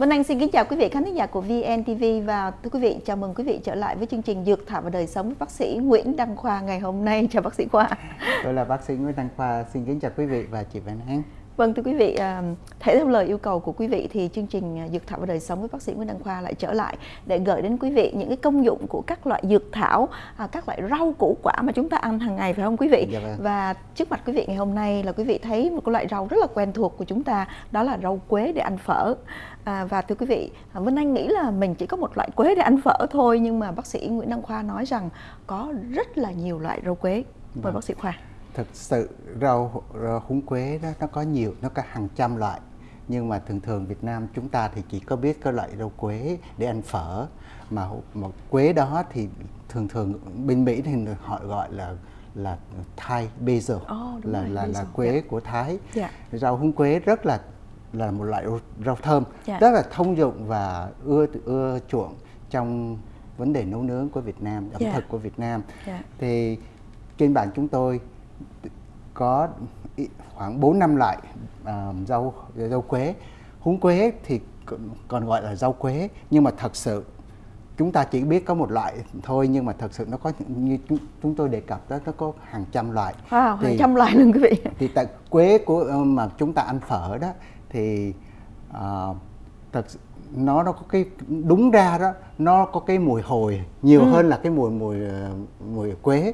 Vân Anh xin kính chào quý vị khán giả của VNTV và thưa quý vị chào mừng quý vị trở lại với chương trình Dược thảo và đời sống với bác sĩ Nguyễn Đăng Khoa ngày hôm nay. Chào bác sĩ Khoa. Tôi là bác sĩ Nguyễn Đăng Khoa, xin kính chào quý vị và chị Vân Anh. Vâng thưa quý vị, à, thể theo lời yêu cầu của quý vị thì chương trình à, Dược thảo và đời sống với bác sĩ Nguyễn Đăng Khoa lại trở lại để gửi đến quý vị những cái công dụng của các loại dược thảo, à, các loại rau củ quả mà chúng ta ăn hàng ngày phải không quý vị? Dạ vâng. Và trước mặt quý vị ngày hôm nay là quý vị thấy một cái loại rau rất là quen thuộc của chúng ta, đó là rau quế để ăn phở. À, và thưa quý vị, Vân Anh nghĩ là mình chỉ có một loại quế để ăn phở thôi nhưng mà bác sĩ Nguyễn Đăng Khoa nói rằng có rất là nhiều loại rau quế. Mời Vâng. bác sĩ Khoa. Thực sự rau, rau húng quế đó nó có nhiều, nó có hàng trăm loại. Nhưng mà thường thường Việt Nam chúng ta thì chỉ có biết cái loại rau quế để ăn phở mà mà quế đó thì thường thường bên Mỹ thì họ gọi là là Thai basil đúng là rồi, là là basil, quế dạ. của Thái. Dạ. Rau húng quế rất là là một loại rau, thơm Dạ. rất là thông dụng và ưa ưa chuộng trong vấn đề nấu nướng của Việt Nam, ẩm Dạ. thực của Việt Nam. Dạ. Thì trên bàn chúng tôi có khoảng 4 năm loại à, rau rau quế. Húng quế thì còn gọi là rau quế nhưng mà thật sự chúng ta chỉ biết có một loại thôi nhưng mà thật sự nó có như chúng, chúng tôi đề cập đó nó có hàng trăm loại. Wow, hàng Thì- trăm loại luôn quý vị. thì tại quế của ờ, mà chúng ta ăn phở đó thì ờ, thật nó nó có cái đúng ra đó nó có cái mùi hồi nhiều hơn là cái mùi mùi ờ, mùi quế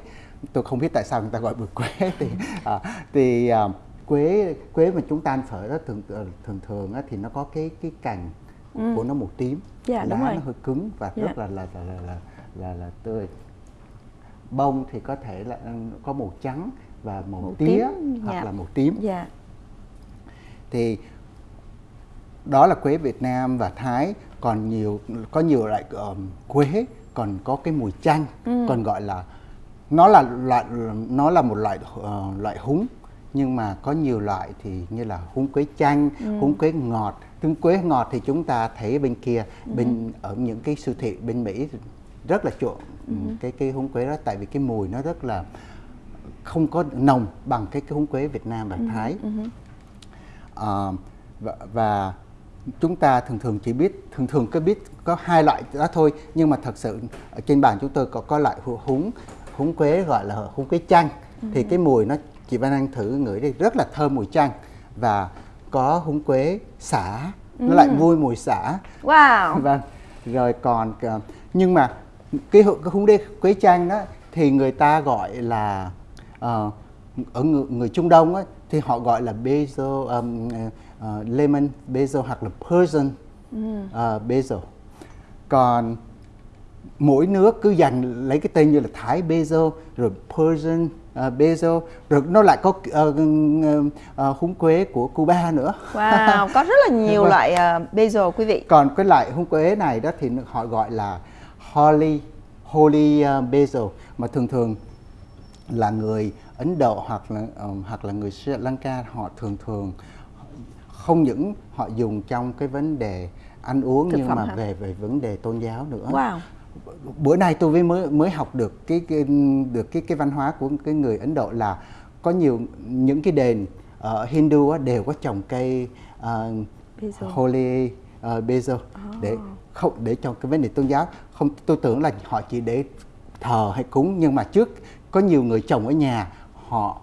tôi không biết tại sao người ta gọi mùi quế thì à, thì à, quế quế mà chúng ta ăn phở đó thường ờ, thường thường á, thì nó có cái cái cành của nó màu tím Dạ, lá nó hơi cứng và Dạ. rất là là là là là, là, là tươi bông thì có thể là ừ, có màu trắng và màu, Màu tía tím, hoặc dạ. là màu tím Dạ. thì đó là quế Việt Nam và Thái còn nhiều có nhiều loại um, quế còn có cái mùi chanh Ừ. còn gọi là nó là loại nó là một loại ờ, loại húng nhưng mà có nhiều loại thì như là húng quế chanh, Ừ. húng quế ngọt. Tương quế ngọt thì chúng ta thấy bên kia Ừ. bên ở những cái siêu thị bên Mỹ rất là chuộng Ừ. cái cái húng quế đó tại vì cái mùi nó rất là không có nồng bằng cái cái húng quế Việt Nam Ừ. và Thái. Ờ, và, và chúng ta thường thường chỉ biết thường thường cứ biết có hai loại đó thôi nhưng mà thật sự ở trên bàn chúng tôi có có loại húng húng quế gọi là húng quế chanh thì cái mùi nó chị Văn Anh thử ngửi đi rất là thơm mùi chanh và có húng quế xả nó lại vui mùi xả Wow. vâng rồi còn ờ, nhưng mà cái, cái húng đế quế chanh đó thì người ta gọi là ờ, ở người, người Trung Đông á, thì họ gọi là basil um, ờ, lemon basil hoặc là Persian ờ, basil. Còn mỗi nước cứ dành lấy cái tên như là Thái basil rồi Persian ờ, basil rồi nó lại có ờ, ờ, húng quế của Cuba nữa Wow, có rất là nhiều Vâng. loại uh, basil quý vị. còn cái loại húng quế này đó thì họ gọi là holy holy uh, basil mà thường thường là người Ấn Độ hoặc là um, hoặc là người Sri Lanka họ thường thường không những họ dùng trong cái vấn đề ăn uống Thực nhưng mà hả? về về vấn đề tôn giáo nữa Wow. Bữa nay tôi mới mới mới học được cái, cái được cái cái văn hóa của cái người Ấn Độ là có nhiều những cái đền ở Hindu á, đều có trồng cây uh, holy uh, basil. Để không để trong cái vấn đề tôn giáo không tôi tưởng là họ chỉ để thờ hay cúng nhưng mà trước có nhiều người trồng ở nhà họ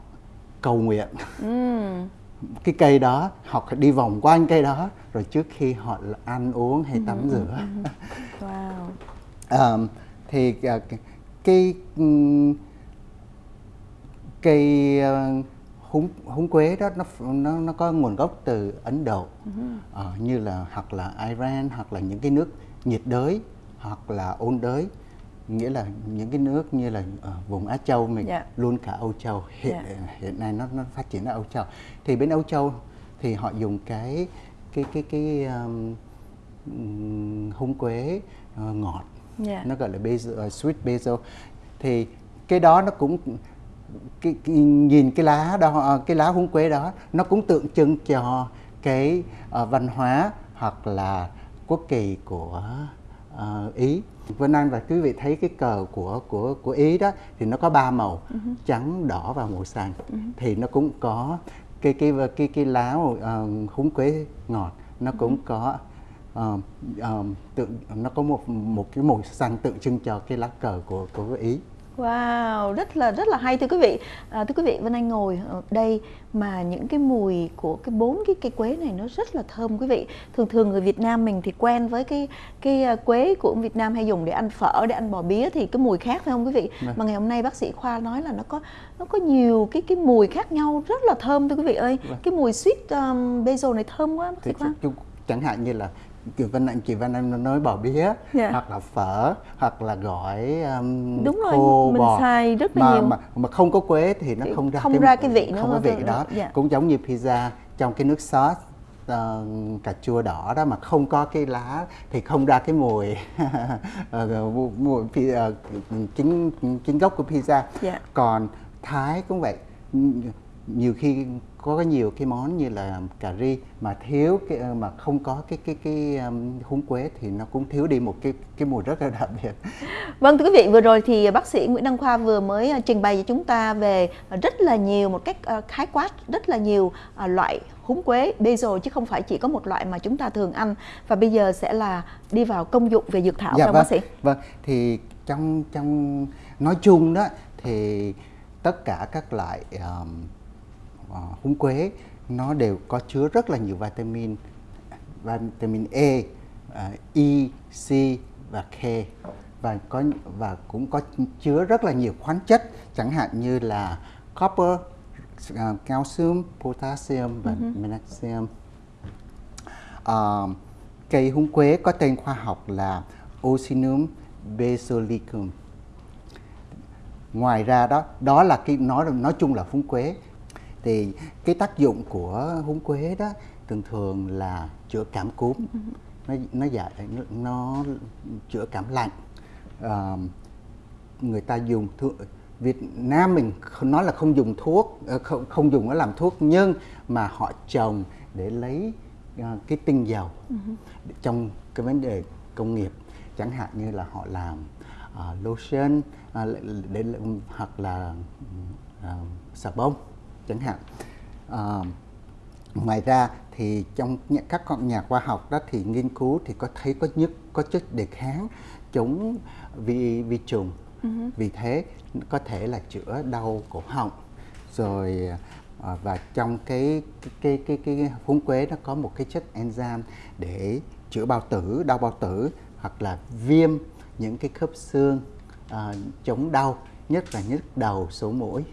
cầu nguyện. Ừm. cái cây đó họ đi vòng quanh cây đó rồi trước khi họ ăn uống hay tắm rửa. Wow. Ờm, thì à, cái- ừm, cây ờ, húng húng quế đó nó nó nó có nguồn gốc từ Ấn Độ. Ờ, như là hoặc là Iran hoặc là những cái nước nhiệt đới hoặc là ôn đới. Nghĩa là những cái nước như là ờ, vùng Á Châu mình Dạ. luôn cả Âu Châu. Hiện Dạ. hiện nay nó nó phát triển ở Âu Châu. Thì bên Âu Châu thì họ dùng cái cái cái cái um, ừm, húng quế ờ, ngọt Dạ. nó gọi là basil, uh, sweet basil. Thì cái đó nó cũng cái, cái, nhìn cái lá đó ờ, cái lá húng quế đó nó cũng tượng trưng cho cái ờ, văn hóa hoặc là quốc kỳ của ờ, Ý. Vân Anh và quý vị thấy cái cờ của của của Ý đó thì nó có ba màu trắng đỏ và màu xanh. Thì nó cũng có cái cái cái cái lá uh, húng quế ngọt nó cũng có uh, uh, tượng nó có một một cái màu xanh tượng trưng cho cái lá cờ của của ý Wow, rất là rất là hay thưa quý vị. À, thưa quý vị, Vân Anh ngồi ở đây mà những cái mùi của cái bốn cái cây quế này nó rất là thơm quý vị. Thường thường người Việt Nam mình thì quen với cái cái à, quế của Việt Nam hay dùng để ăn phở, để ăn bò bía thì cái mùi khác phải không quý vị? Vâng. Mà ngày hôm nay bác sĩ Khoa nói là nó có nó có nhiều cái cái mùi khác nhau rất là thơm thưa quý vị ơi. Vâng. Cái mùi sweet um, basil này thơm quá bác sĩ Khoa. Chẳng hạn như là chị Vân Anh chị Vân Anh nói bò bía. Dạ. hoặc là phở hoặc là gỏi um, đúng khô rồi, mình bò xài rất là mà, nhiều mà mà không có quế thì nó không ra không cái, ra cái vị nữa không có vị đó yeah. Dạ. cũng giống như pizza trong cái nước sốt uh, cà chua đỏ đó mà không có cái lá thì không ra cái mùi uh, mùi uh, chính chính gốc của pizza yeah. Dạ. còn thái cũng vậy nhiều khi có nhiều cái món như là cà ri mà thiếu cái ờ, mà không có cái cái cái um, húng quế thì nó cũng thiếu đi một cái cái mùi rất là đặc biệt. Vâng thưa quý vị, vừa rồi thì bác sĩ Nguyễn Đăng Khoa vừa mới ờ, trình bày cho chúng ta về rất là nhiều một cách khái quát rất là nhiều loại húng quế basil chứ không phải chỉ có một loại mà chúng ta thường ăn và bây giờ sẽ là đi vào công dụng về dược thảo dạ, vâng, bác sĩ. Vâng, thì trong trong nói chung đó thì tất cả các loại um, húng quế nó đều có chứa rất là nhiều vitamin vitamin E, uh, E, C và K và có và cũng có chứa rất là nhiều khoáng chất chẳng hạn như là copper, uh, calcium, potassium và uh-huh. magnesium. Uh, cây húng quế có tên khoa học là Ocinum basilicum. Ngoài ra đó, đó là cái nói nói chung là húng quế thì cái tác dụng của húng quế đó thường thường là chữa cảm cúm ừ. nó nó giải nó, chữa cảm lạnh à, người ta dùng thuốc Việt Nam mình nói là không dùng thuốc ờ, không không dùng nó làm thuốc nhưng mà họ trồng để lấy uh, cái tinh dầu uh-huh. trong cái vấn đề công nghiệp chẳng hạn như là họ làm uh, lotion uh, để hoặc là uh, xà bông chẳng hạn. À, ngoài ra thì trong các con nhà khoa học đó thì nghiên cứu thì có thấy có nhất có chất đề kháng chống vi vi trùng. Uh-huh. vì thế có thể là chữa đau cổ họng rồi à, và trong cái cái cái cái, cái húng quế nó có một cái chất enzyme để chữa bao tử đau bao tử hoặc là viêm những cái khớp xương à, chống đau nhất là nhức đầu sổ mũi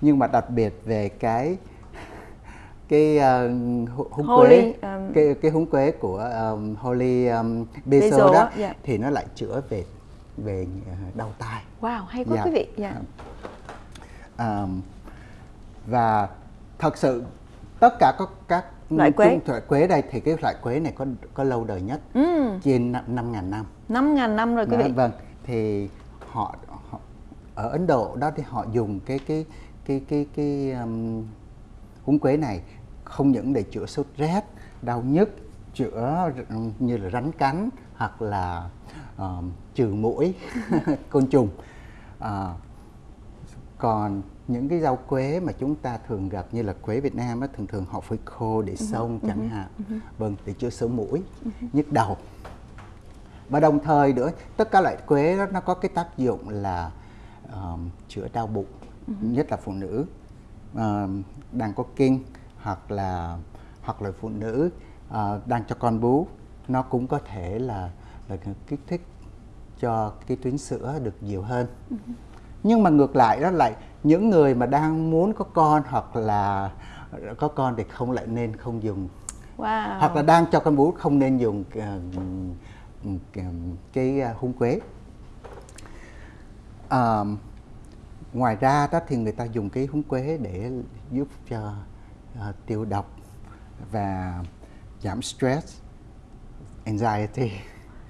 nhưng mà đặc biệt về cái cái uh, húng quế um, cái cái húng quế của um, holy um, basil, basil đó yeah. Dạ. thì nó lại chữa về về uh, đau tai. Wow, hay quá yeah. Dạ. quý vị. Yeah. Dạ. Um, và thật sự tất cả các các loại quế loại quế đây thì cái loại quế này có có lâu đời nhất ừ. trên năm ngàn năm. Năm ngàn năm rồi quý vị. Vâng, thì họ, họ ở Ấn Độ đó thì họ dùng cái cái cái cái cái um, húng quế này không những để chữa sốt rét đau nhức chữa như là rắn cắn hoặc là uh, trừ mũi côn trùng uh, còn những cái rau quế mà chúng ta thường gặp như là quế Việt Nam á, thường thường họ phơi khô để xông uh-huh, chẳng hạn uh-huh. vâng để chữa sổ mũi uh-huh. nhức đầu và đồng thời nữa tất cả loại quế đó nó có cái tác dụng là um, chữa đau bụng uh-huh. Nhất là phụ nữ uh, đang có kinh hoặc là hoặc là phụ nữ uh, đang cho con bú nó cũng có thể là là kích thích cho cái tuyến sữa được nhiều hơn. Nhưng mà ngược lại đó lại những người mà đang muốn có con hoặc là có con thì không lại nên không dùng. Wow. hoặc là đang cho con bú không nên dùng uh, cái hung quế. Uh, ngoài ra đó thì người ta dùng cái húng quế để giúp cho uh, tiêu độc và giảm stress anxiety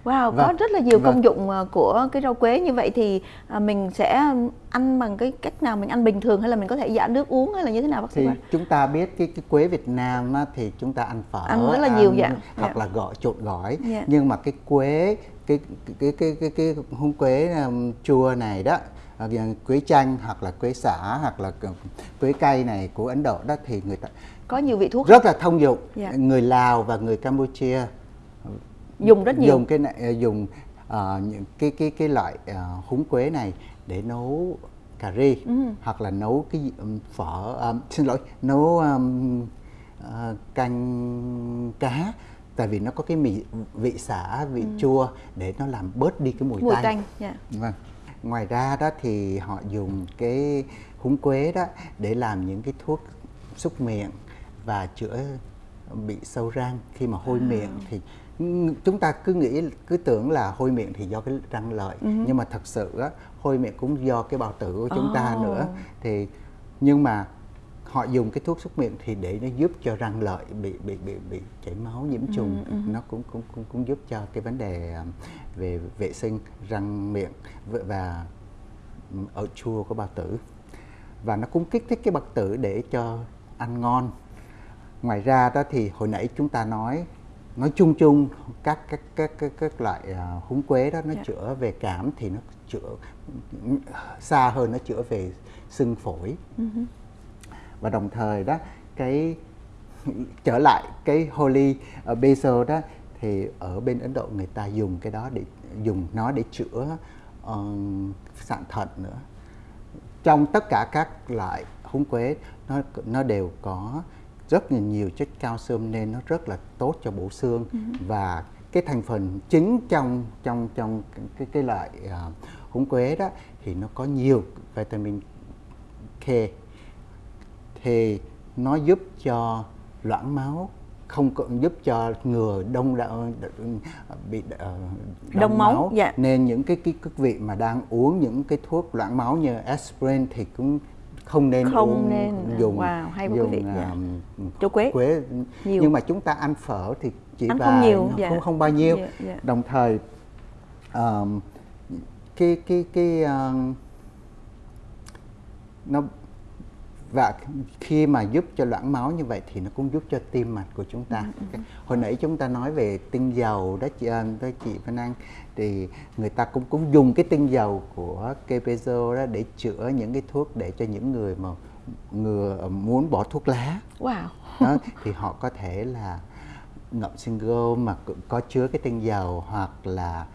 Wow, vâng. có rất là nhiều vâng. công dụng ờ, của cái rau quế như vậy thì à, mình sẽ ăn bằng cái cách nào mình ăn bình thường hay là mình có thể giả nước uống hay là như thế nào bác sĩ? Thì chúng ta biết cái cái quế Việt Nam á, thì chúng ta ăn phở, ăn rất là nhiều dạ. hoặc dạ. là gỏi trộn gỏi. Dạ. Nhưng mà cái quế cái cái cái cái cái, cái húng quế um, chua này đó Ờ, quế chanh hoặc là quế xả hoặc là quế cây này của Ấn Độ đó thì người ta có nhiều vị thuốc rất là thông dụng. Dạ. người Lào và người Campuchia dùng rất nhiều dùng cái này ờ, dùng uh, những cái cái cái loại uh, húng quế này để nấu cà ri ừ. hoặc là nấu cái um, phở um, xin lỗi nấu um, uh, canh cá tại vì nó có cái mì vị xả vị ừ. chua để nó làm bớt đi cái mùi, mùi tanh. tanh yeah. Dạ. Vâng. Ngoài ra đó thì họ dùng cái húng quế đó để làm những cái thuốc xúc miệng và chữa bị sâu răng khi mà hôi à. miệng thì chúng ta cứ nghĩ cứ tưởng là hôi miệng thì do cái răng lợi uh nhưng mà thật sự á hôi miệng cũng do cái bao tử của chúng oh. ta nữa thì nhưng mà họ dùng cái thuốc súc miệng thì để nó giúp cho răng lợi bị bị bị bị chảy máu nhiễm ừ, trùng ừ, ừ. nó cũng cũng cũng cũng giúp cho cái vấn đề à, về vệ sinh răng miệng và ở chua của bao tử và nó cũng kích thích cái bao tử để cho ăn ngon ngoài ra đó thì hồi nãy chúng ta nói nói chung chung các các các các, các loại uh, húng quế đó nó yeah. Dạ. chữa về cảm thì nó chữa xa hơn nó chữa về sưng phổi uh-huh. Và đồng thời đó cái trở lại cái holy basil đó thì ở bên Ấn Độ người ta dùng cái đó để dùng nó để chữa uh, sạn thận nữa. Trong tất cả các loại húng quế nó nó đều có rất là nhiều chất calcium nên nó rất là tốt cho bổ xương. Uh-huh. và cái thành phần chính trong trong trong cái cái loại uh, húng quế đó thì nó có nhiều vitamin K thì nó giúp cho loãng máu không có giúp cho ngừa đông đạo, bị đông, đông máu, máu. Dạ. nên những cái cái quý vị mà đang uống những cái thuốc loãng máu như aspirin thì cũng không nên không uống nên dùng wow, hay dùng quý vị. Dạ. Um, quế. quế nhiều. nhưng mà chúng ta ăn phở thì chỉ ăn không nhiều dạ. không không bao nhiêu dạ, dạ. đồng thời um, cái cái cái uh, nó và khi mà giúp cho loãng máu như vậy thì nó cũng giúp cho tim mạch của chúng ta. Ừ, ừ. Hồi nãy chúng ta nói về tinh dầu đó chị Ân, đó chị Văn Anh thì người ta cũng cũng dùng cái tinh dầu của Kepezo đó để chữa những cái thuốc để cho những người mà người muốn bỏ thuốc lá. Wow. Đó, thì họ có thể là ngậm single mà có chứa cái tinh dầu hoặc là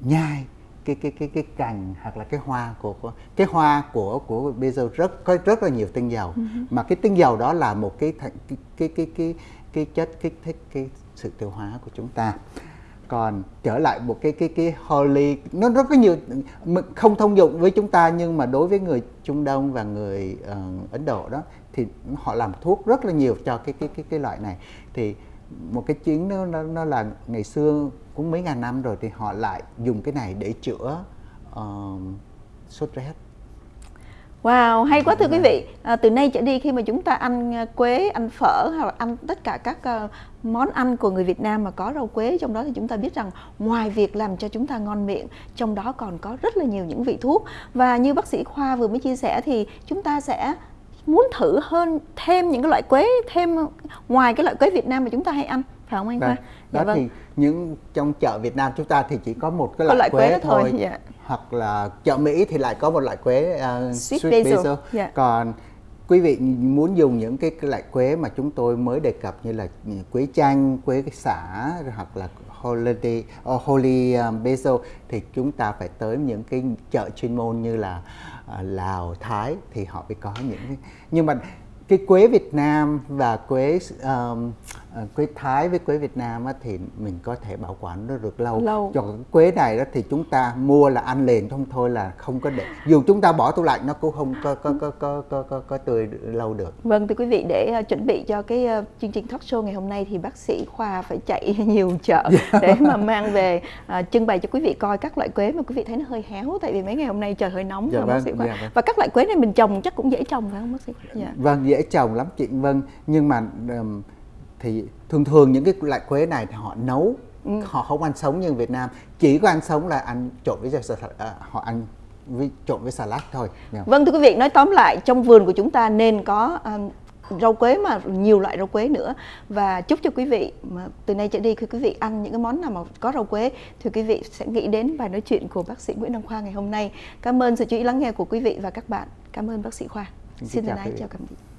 nhai cái cái cái cái cành hoặc là cái hoa của, của cái hoa của của bây giờ rất có rất là nhiều tinh dầu. Uh-huh. mà cái tinh dầu đó là một cái cái cái cái cái, cái chất kích thích cái sự tiêu hóa của chúng ta. Còn trở lại một cái cái cái holy nó rất có nhiều không thông dụng với chúng ta nhưng mà đối với người Trung Đông và người uh, Ấn Độ đó thì họ làm thuốc rất là nhiều cho cái cái cái cái loại này. Thì một cái chuyến nó, nó nó là ngày xưa cũng mấy ngàn năm rồi thì họ lại dùng cái này để chữa uh, sốt rét Wow, hay quá thưa quý vị. À, từ nay trở đi khi mà chúng ta ăn à, quế, ăn phở hoặc là ăn tất cả các uh, món ăn của người Việt Nam mà có rau quế trong đó thì chúng ta biết rằng ngoài việc làm cho chúng ta ngon miệng, trong đó còn có rất là nhiều những vị thuốc. Và như bác sĩ Khoa vừa mới chia sẻ thì chúng ta sẽ muốn thử hơn thêm những cái loại quế thêm ngoài cái loại quế Việt Nam mà chúng ta hay ăn phải không anh Khoa? Dạ đó vâng. thì những trong chợ Việt Nam chúng ta thì chỉ có một cái loại, loại quế, quế thôi. thôi. Dạ. Hoặc là chợ Mỹ thì lại có một loại quế uh, sweet, sweet basil. basil. Dạ. Còn quý vị muốn dùng những cái, loại quế mà chúng tôi mới đề cập như là quế chanh, quế xả hoặc là holy, uh, holy um, basil thì chúng ta phải tới những cái chợ chuyên môn như là Lào, Thái thì họ mới có những cái nhưng mà cái quế Việt Nam và quế um, quế Thái với quế Việt Nam á, thì mình có thể bảo quản nó được lâu. lâu. Còn quế này đó thì chúng ta mua là ăn liền không thôi là không có để dù chúng ta bỏ tủ lạnh nó cũng không có có có có có có, có tươi lâu được. Vâng thưa quý vị để uh, chuẩn bị cho cái uh, chương trình talk show ngày hôm nay thì bác sĩ Khoa phải chạy nhiều chợ để mà mang về uh, trưng bày cho quý vị coi các loại quế mà quý vị thấy nó hơi héo tại vì mấy ngày hôm nay trời hơi nóng dạ, vâng, bác sĩ Khoa. Dạ, vâng. Và các loại quế này mình trồng chắc cũng dễ trồng phải không bác sĩ? Dạ. Vâng dễ trồng lắm chị Vâng nhưng mà um, thì thường thường những cái loại quế này thì họ nấu ừ. họ không ăn sống như Việt Nam chỉ có ăn sống là ăn trộn với à, họ ăn với trộn với salad thôi. Yeah. Vâng thưa quý vị nói tóm lại trong vườn của chúng ta nên có um, rau quế mà nhiều loại rau quế nữa và chúc cho quý vị mà từ nay trở đi khi quý vị ăn những cái món nào mà có rau quế thì quý vị sẽ nghĩ đến bài nói chuyện của bác sĩ Nguyễn Đăng Khoa ngày hôm nay. Cảm ơn sự chú ý lắng nghe của quý vị và các bạn. Cảm ơn bác sĩ Khoa. Xin, Xin chào, chào tạm biệt.